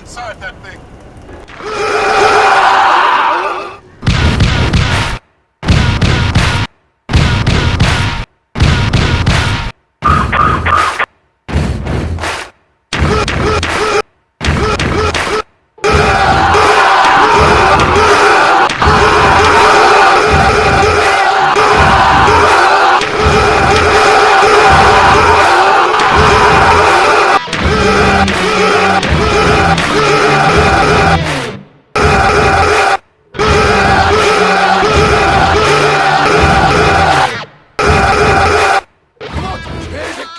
inside that thing.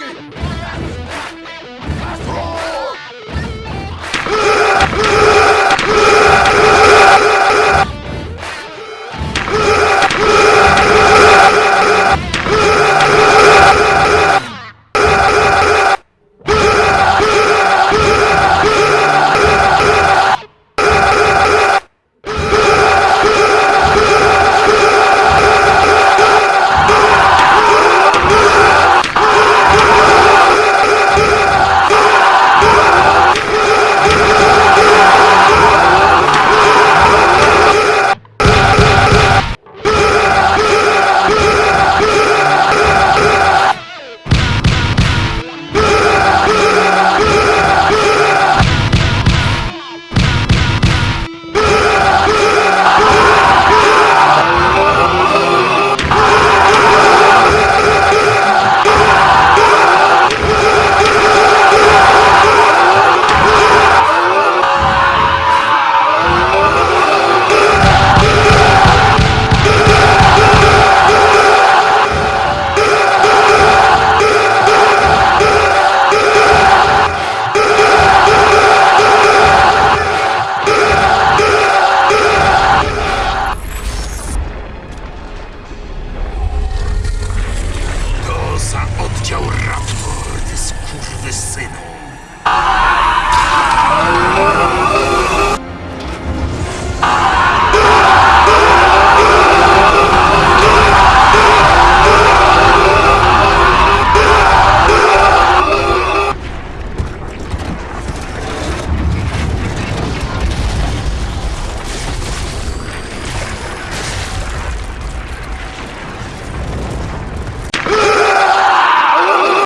To